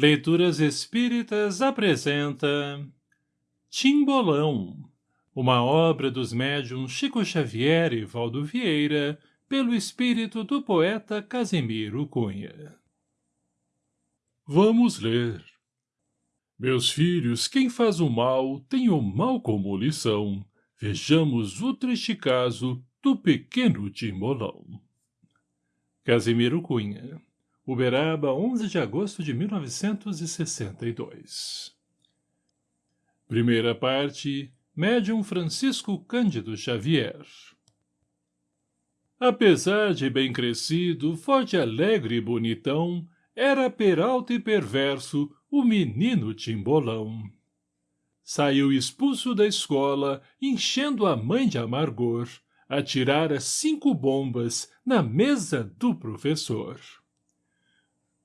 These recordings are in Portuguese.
Leituras Espíritas apresenta Timbolão, uma obra dos médiuns Chico Xavier e Valdo Vieira, pelo espírito do poeta Casimiro Cunha. Vamos ler. Meus filhos, quem faz o mal tem o mal como lição. Vejamos o triste caso do pequeno Timbolão. Casimiro Cunha Uberaba, 11 de agosto de 1962 Primeira parte Médium Francisco Cândido Xavier Apesar de bem crescido, forte, alegre e bonitão, era peralta e perverso o menino Timbolão. Saiu expulso da escola, enchendo a mãe de amargor, atirara cinco bombas na mesa do professor.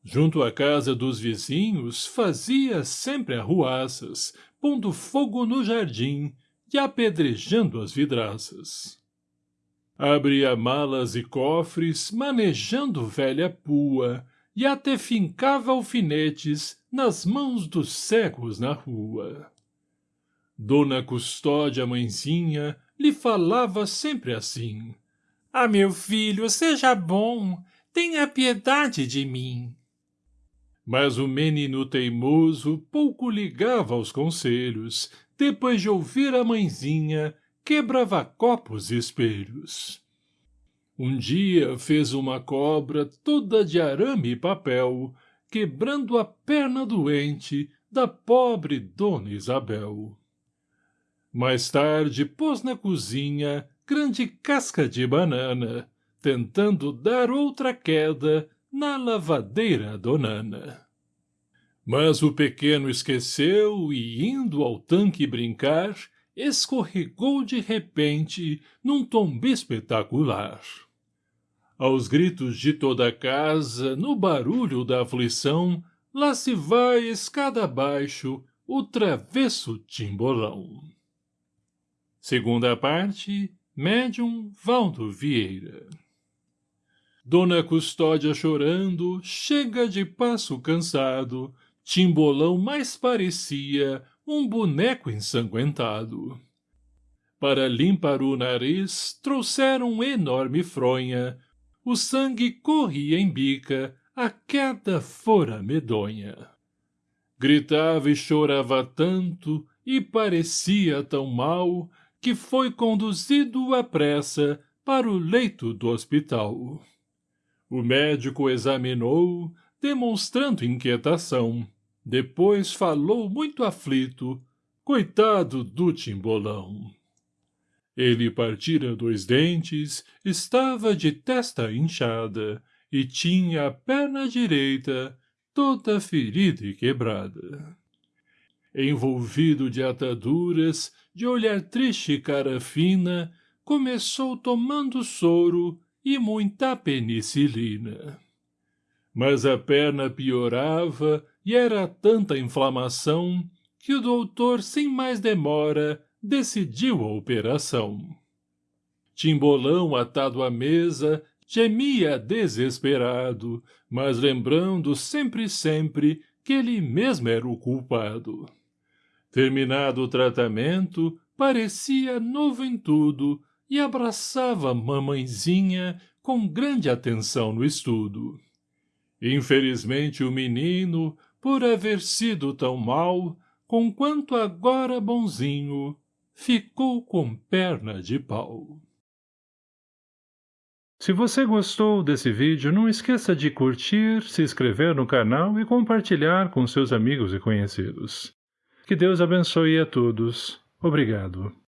Junto à casa dos vizinhos, fazia sempre arruaças, pondo fogo no jardim e apedrejando as vidraças. Abria malas e cofres, manejando velha pua, e até fincava alfinetes nas mãos dos cegos na rua. Dona Custódia, mãezinha, lhe falava sempre assim. — Ah, meu filho, seja bom, tenha piedade de mim. Mas o menino teimoso pouco ligava aos conselhos, depois de ouvir a mãezinha, quebrava copos e espelhos. Um dia fez uma cobra toda de arame e papel, quebrando a perna doente da pobre Dona Isabel. Mais tarde pôs na cozinha grande casca de banana, tentando dar outra queda na lavadeira donana. Mas o pequeno esqueceu e, indo ao tanque brincar, escorregou de repente num tombo espetacular. Aos gritos de toda a casa, no barulho da aflição, lá se vai escada abaixo o travesso timbolão. Segunda parte, médium Valdo Vieira. Dona Custódia chorando, chega de passo cansado, Timbolão mais parecia um boneco ensanguentado. Para limpar o nariz, trouxeram enorme fronha, o sangue corria em bica, a queda fora medonha. Gritava e chorava tanto, e parecia tão mal, que foi conduzido à pressa para o leito do hospital. O médico examinou, demonstrando inquietação. Depois falou muito aflito, coitado do timbolão. Ele partira dois dentes, estava de testa inchada, e tinha a perna direita toda ferida e quebrada. Envolvido de ataduras, de olhar triste e cara fina, começou tomando soro e muita penicilina. Mas a perna piorava e era tanta inflamação que o doutor, sem mais demora, decidiu a operação. Timbolão, atado à mesa, gemia desesperado, mas lembrando sempre sempre que ele mesmo era o culpado. Terminado o tratamento, parecia novo em tudo e abraçava mamãezinha com grande atenção no estudo. Infelizmente o menino, por haver sido tão mal, conquanto agora bonzinho, ficou com perna de pau. Se você gostou desse vídeo, não esqueça de curtir, se inscrever no canal e compartilhar com seus amigos e conhecidos. Que Deus abençoe a todos. Obrigado.